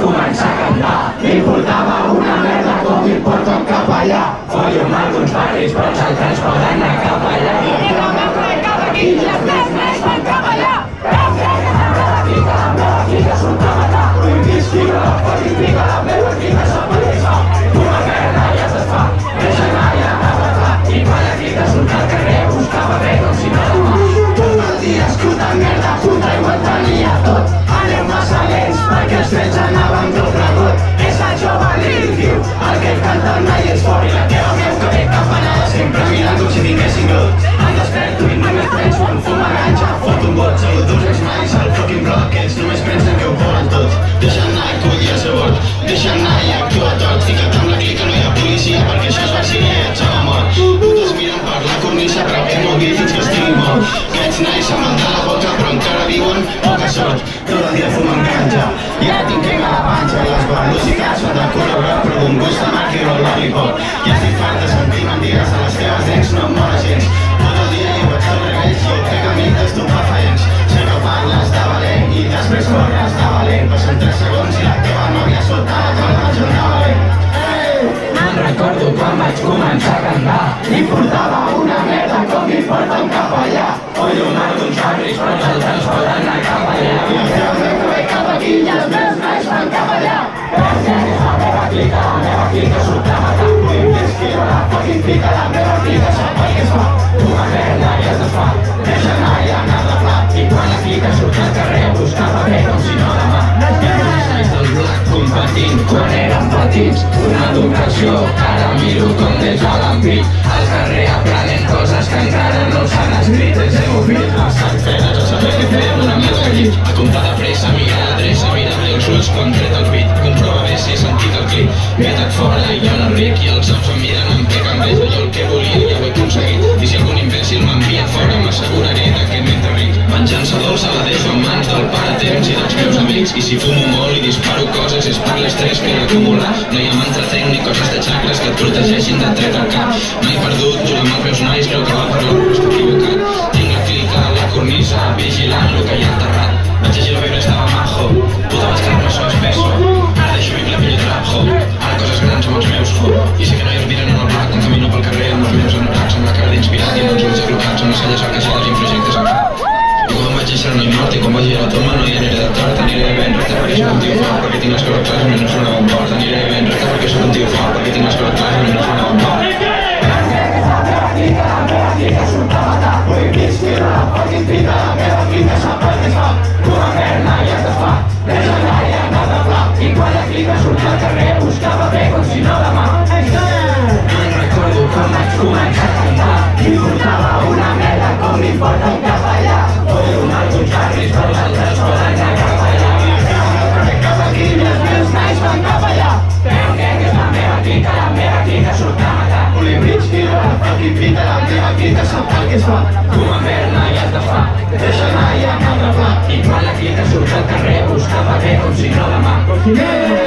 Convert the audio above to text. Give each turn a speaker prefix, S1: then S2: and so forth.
S1: començar a cantar. M'importava una merda com m'importa un capellà. Follo amb alguns barris, però els altres poden anar cap allà. I no me'n crec cap aquí, i dia fumen ganja i ara tinc a la panxa. Les velocitats són de col·laborar però d'un gust de marca i el lollipop. Ja estic fart de sentir mentides a les teves dents, no em mola gens. Tot el dia jo vaig sobre ells i jo crec a mi d'estupefaents. Sé que parles de valent i després corres de valent. Passen 3 segons i la teva nòvia sota la taula del jornal valent. Recordo quan vaig començar a cantar M'importava una merda com m'importa un capellà Follo amb alguns barris però els altres Competint quan érem petits Una educació que ara miro com des de l'ampit. Al carrer aprenent coses que encara no s'han escrit. És hemofilt Estan fetes a saber què fer una de llit. A comptar de pressa, mira l'adreça, mira bé els ulls quan tret el temps i dels meus amics. I si fumo molt i disparo coses és per l'estrès que he acumulat No hi ha mantratenc ni coses de xacres que et protegeixin de tret al cap. He perdut, juro amb els meus nois, creu que va per però estic equivocat. Tinc la clica a la cornisa, vigilant el que hi ha enterrat. Vaig llegir la Bíblia, estava majo, puta vaig quedar-me so espeso. Ara deixo mi clapillo trap, ho, ara coses grans amb els meus, ho I sé que no hi miren en el plat, quan camino pel carrer amb els meus anoracs, amb la cara d'inspirat i amb els ulls aclocats, amb les celles arquejades i projectes al cap. I quan vaig néixer no hi mort i quan vaig a la toma no hi aniré de tort Aniré ben recte perquè sóc un tio fort perquè tinc les coses clares menys una bon port Aniré ben recte perquè sóc un tio fort perquè tinc les coses clares menys una bon port i i I la bé com si no recordo a cantar M'importava una merda com m'importa un capellà es fa Una merda i es desfà, deixa anar i anar de pla I quan la clica surt al carrer buscava bé com si no demà